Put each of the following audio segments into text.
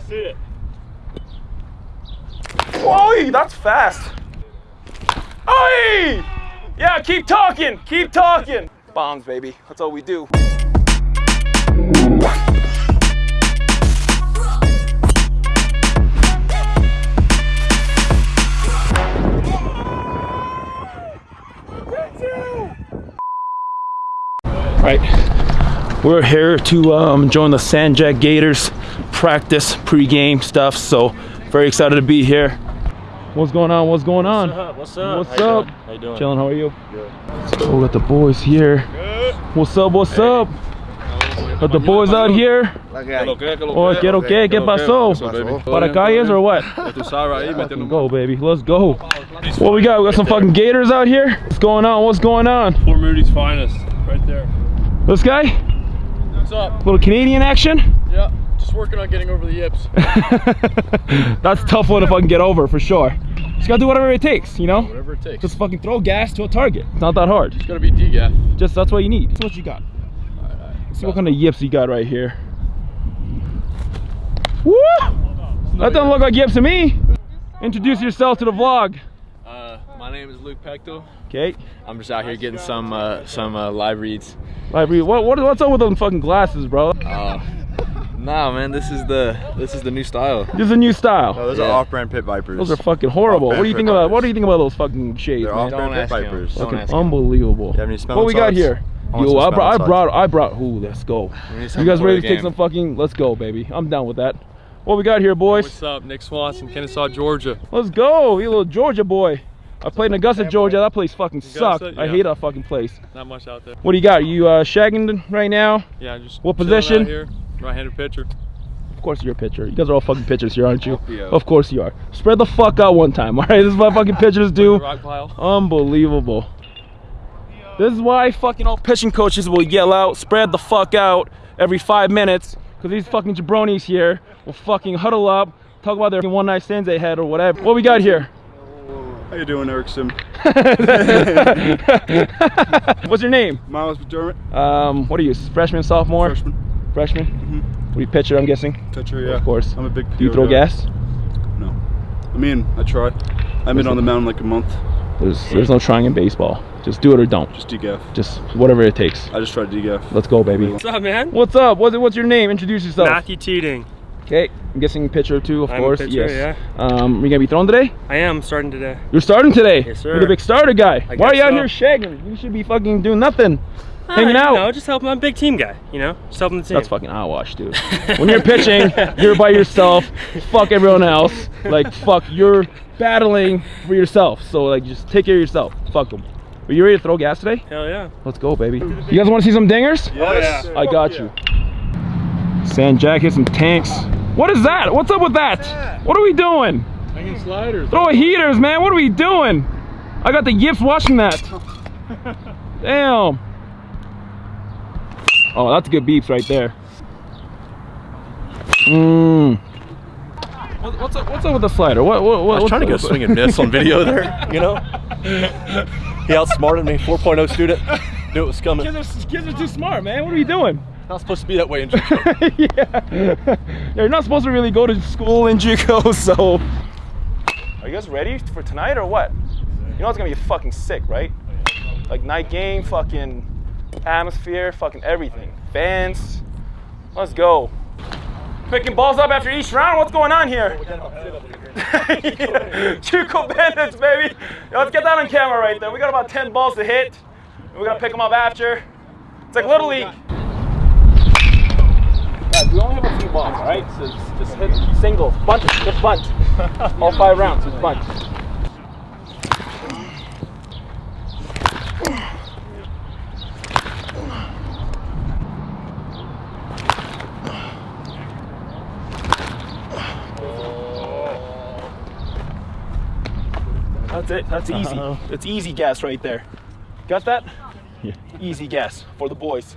to see it. Oi, that's fast. Oi! Yeah, keep talking, keep talking. Bombs, baby. That's all we do. Right, we're here to um, join the San Jac Gators practice pre-game stuff. So very excited to be here. What's going on? What's going on? What's up? What's How up? doing? How you doing? Chilling. How are you? Good. Oh, we got the boys here. What's up? What's up? Got the boys out here. Oh, quiero que, ¿qué pasó? Para calles or what? Fucking go, baby. Let's go. What we got? We got some fucking gators out here. What's going on? What's going on? Port Moody's finest, right there. This guy? What's up? Little Canadian action? Yeah, just working on getting over the yips. That's a tough one if I can get over for sure. Just gotta do whatever it takes, you know? Whatever it takes. Just fucking throw gas to a target. It's not that hard. It's gotta be DGAF. Just that's what you need. That's what you got. Let's see what kind of yips you got right here. Woo! That doesn't look like yips to me. Introduce yourself to the vlog. Uh, my name is Luke Pecto. Okay. I'm just out here getting some uh, some uh, live reads. Library. What, what what's up with them fucking glasses, bro? Uh, nah, man, this is the this is the new style. This is a new style. those Yeah. are off-brand pit vipers. Those are fucking horrible. What do you think about what do you think about those fucking shades, They're off-brand pit vipers. Don't Fucking ask unbelievable. You have any What smelling we got here? I Yo, I brought, I brought, I brought. Ooh, let's go. You guys ready the to take some fucking? Let's go, baby. I'm down with that. What we got here, boys? What's up? Nick Swanson, Kennesaw, Georgia. Let's go. You little Georgia boy. I played in Augusta, Georgia. That place fucking sucked. Augusta? I hate that fucking place. Not much out there. What do you got? You uh, shagging right now? Yeah, just What chilling out position? Here. Right-handed pitcher. Of course you're a pitcher. You guys are all fucking pitchers here, aren't you? LPO. Of course you are. Spread the fuck out one time, all right? This is what fucking pitchers do. Rock pile. Unbelievable. This is why fucking all pitching coaches will yell out, spread the fuck out every five minutes, because these fucking jabronis here will fucking huddle up, talk about their one night stands they had or whatever. What we got here? How you doing, Eric Sim? What's your name? Miles McDermott, Um, what are you, freshman, sophomore? freshman, Freshman? What do you pitcher, I'm guessing? pitcher. Yeah, Of course. I'm a big. Do you throw guy. gas? No. I mean, I try. I've been on the mound like a month. There's, there's no trying in baseball. Just do it or don't. Just DGAF. Just whatever it takes. I just try to DGAF. Let's go, baby. What's up, man? What's up? What's, what's your name? Introduce yourself. Matthew Teeting. Okay, I'm guessing pitcher too, of I'm a course. pitcher, yes. Um, are you gonna be throwing today? I am starting today. You're starting today. Yes, sir. You're the big starter guy. I Why are you guess out here shagging? You should be fucking doing nothing, hanging out. You know, just helping. I'm a big team guy. You know, just helping the team. That's fucking eyewash, dude. when you're pitching, you're by yourself. Fuck everyone else. Like fuck, you're battling for yourself. So like, just take care of yourself. Fuck them. Are you ready to throw gas today? Hell yeah. Let's go, baby. You guys want to see some dingers? Yes. I got you. Sand jackets and tanks. What is that? What's up with that? What are we doing? Hanging sliders. Throw heaters, man. What are we doing? I got the yips watching that. Damn. Oh, that's good beeps right there. Mmm. What's up? What's up with the slider? What? What? what I was trying to go what's up? swing and miss on video there, you know? He outsmarted me, 4.0 student. Knew it was coming. Kids are, kids are too smart, man. What are we doing? Not supposed to be that way in JUCO. yeah. yeah. You're not supposed to really go to school in JUCO, so. Are you guys ready for tonight or what? You know it's gonna be fucking sick, right? Like night game, fucking atmosphere, fucking everything. Fans. Let's go. Picking balls up after each round. What's going on here? JUCO bandits, baby. Yo, let's get that on camera right there. We got about 10 balls to hit. We gotta pick them up after. It's like Little League. We only have a few balls, all right? So just, hit singles, bunt, just bunt. All five rounds, just bunt. That's it. That's easy. Uh-huh. It's easy gas right there. Got that? Yeah. Easy gas for the boys.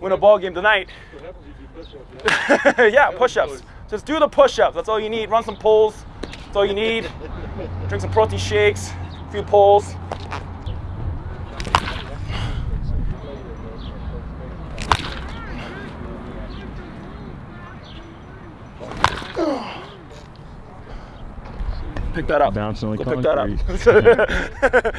Win a ball game tonight. yeah, push-ups. Just do the push-ups. That's all you need. Run some pulls. That's all you need. Drink some protein shakes. A few pulls. Pick that up. Bouncing like Go pick that up.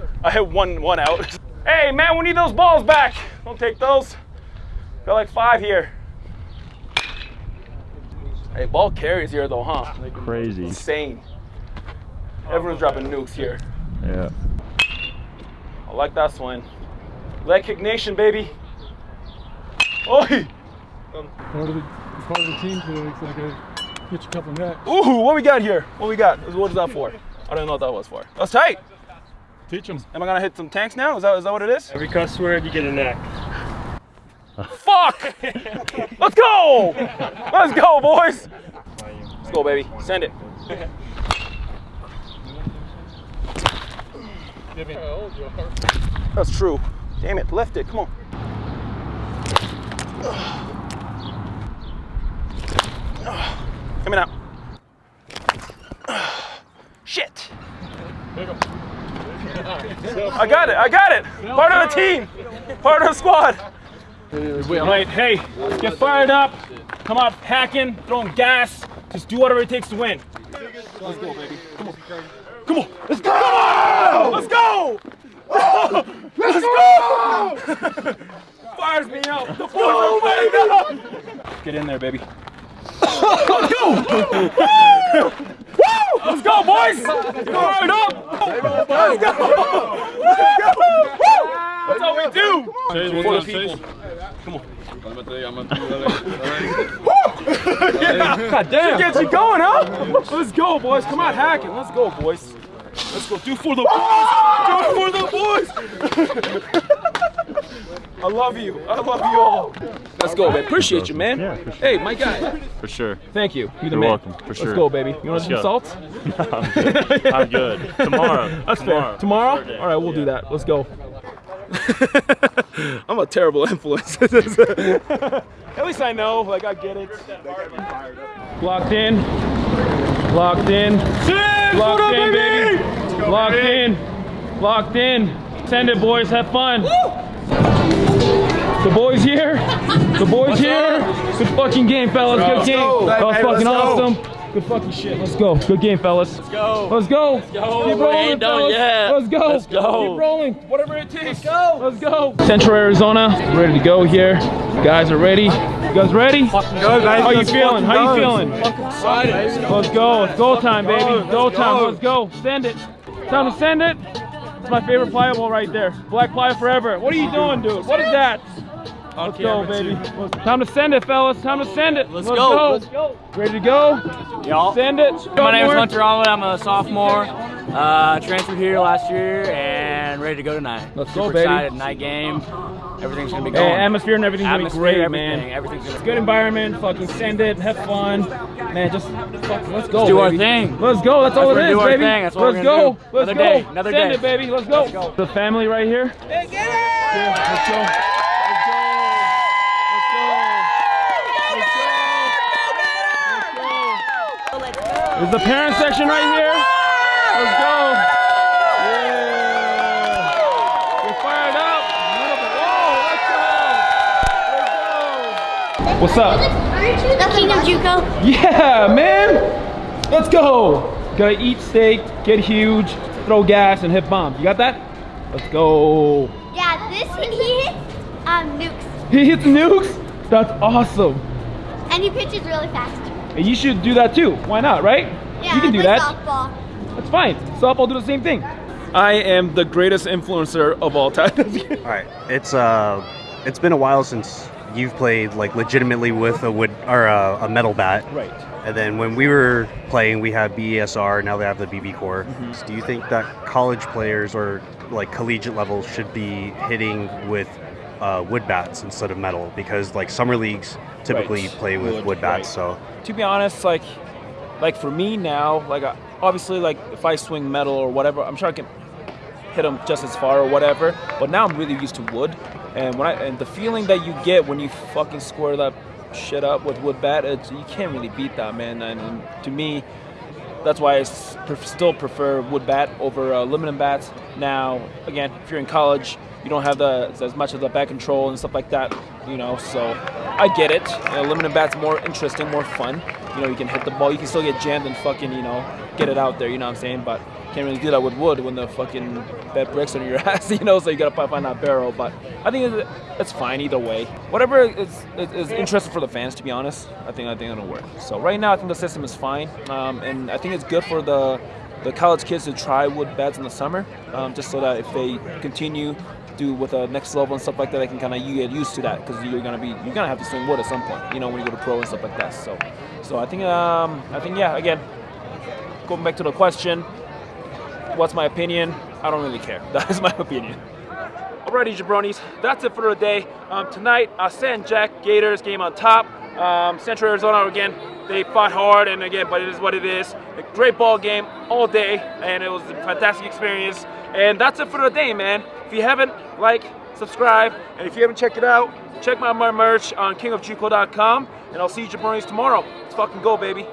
I hit one one out. Hey man, we need those balls back. Don't take those. Got like five here. Hey, ball carries here though, huh? Like, Crazy. insane. Everyone's dropping nukes here. Yeah. I like that swing. Leg kick nation, baby. Oi! part of the part of the team today. It's like I hit you a couple necks. Ooh, what we got here? What we got? What is that for? I don't know what that was for. That's tight. Teach them. Am I gonna hit some tanks now? Is that is that what it is? Every cuss word, you get a neck. Fuck! Let's go! Let's go, boys! Let's go, baby. Send it. That's true. Damn it, lift it. Come on. Coming out. Shit. I got it. I got it. Part of the team. Part of the squad. Right, hey, get fired up. Come out hacking, throwing gas. Just do whatever it takes to win. Let's go, baby. Come on. Come on. Let's go. Let's go. Let's go. Fires me up. The boys are fired up. Get in there, baby. Let's go. Woo! Woo! Let's go, boys. Get fired up. Let's go. Let's go. Woo! That's how we do. For the people. God damn. Get you going, huh? Let's go, boys. Come on, hacking. Let's go, boys. Let's go. Do for the boys. Do for the boys. I love you. I love you all. Let's go, man. Appreciate you, man. Yeah, sure. Hey, my guy. For sure. Thank you. You're the You're man. welcome, for sure. Let's go, baby. You want Let's some go. salt? I'm good. I'm good. Tomorrow. That's Tomorrow. fair. Tomorrow? Saturday. All right, we'll do that. Let's go. I'm a terrible influence. At least I know, like I get it. Locked in. Locked in. Locked in, baby. Locked in. Locked in. Send it, boys. Have fun. The boys here. The boys here. Good fucking game, fellas. Good game. That was fucking awesome. Good fucking shit. Let's go. Good game, fellas. Let's go. Let's go. Let's go. Keep rolling, ain't fellas. yet. Let's go. Let's go. Keep rolling. Whatever it takes. Let's go. Let's go. Central Arizona. Ready to go here. You guys are ready. You guys ready? How you feeling? How you feeling? Excited. Let's go. It's go time, baby. Go time. Let's go. Send it. Time to send it. It's my favorite pliable right there. Black ply forever. What are you doing, dude? What is that? Let's go, baby. Let's- Time to send it, fellas. Time to send it. Let's, go. Let's go. Ready to go? Y'all. Send it. My name is Hunter Onwood. I'm a sophomore. Uh, transferred here last year and ready to go tonight. Let's Super go, baby. excited. Night game. Everything's gonna be Hey, going. atmosphere and everything's gonna be Atmosphere, great, everything. man. Everything's gonna be Good environment. Fucking send it. Have fun, man. Just fuck, let's go. do our thing. Let's go. That's, all That's it what is, do our baby. thing. That's what we're let's gonna go. do. Let's Another go. day. Another send day. it, baby. Let's go. Let's go. The family right here. Yeah, let's go. Let's go. Let's go. Let's go. There's the parent section right here. Let's go. What's up? The King of Juco. Yeah, man. Let's go. Gotta eat steak, get huge, throw gas, and hit bombs. You got that? Let's go. Yeah, this he hits um, nukes, He hits nukes? That's awesome. and he pitches really fast. And you should do that too. Why not, right? Yeah, you can do that. softball. That's fine. Softball do the same thing. I am the greatest influencer of all time. All right, it's uh, it's been a while since you've played like legitimately with a wood or a, a metal bat. right. And then when we were playing, we had BESR. Now they have the BBCOR. Mm-hmm. Do you think that college players or like collegiate levels should be hitting with uh, wood bats instead of metal? Because like summer leagues typically Right. play with Wood, wood, bats. right. So to be honest, like, like for me now, like uh, obviously, like if I swing metal or whatever, I'm sure I can hit them just as far or whatever. But now I'm really used to wood, and when I and the feeling that you get when you fucking square that shit up with wood bat, it's, you can't really beat that, man. And, and to me, that's why I still prefer wood bat over uh, aluminum bats. Now, again, if you're in college, you don't have the as much of the back control and stuff like that, you know. So I get it. Uh, aluminum bats more interesting, more fun. you know, you can hit the ball. You can still get jammed and fucking, you know, get it out there. You know what I'm saying? But can't really do that with wood when the fucking bed breaks under your ass. You know, so you gotta find that barrel. But I think it's, fine either way. Whatever is, is, interesting for the fans, to be honest. I think I think it'll work. So right now, I think the system is fine, um, and I think it's good for the the college kids to try wood beds in the summer, um, just so that if they continue do with a next level and stuff like that, they can kind of get used to that because you're gonna be you're gonna have to swing wood at some point, you know, when you go to pro and stuff like that. So, so I think um, I think yeah, again, going back to the question, what's my opinion? I don't really care. That is my opinion. Alrighty, jabronis, that's it for the day. Um, tonight, uh, San Jac Gators game on top. Um, Central Arizona again. They fought hard, and again, but it is what it is. A great ball game all day, and it was a fantastic experience. And that's it for the day, man. If you haven't, like, subscribe, and if you haven't checked it out, check out my merch on kingofjuco.com, and I'll see you jabronis tomorrow. Let's fucking go, baby.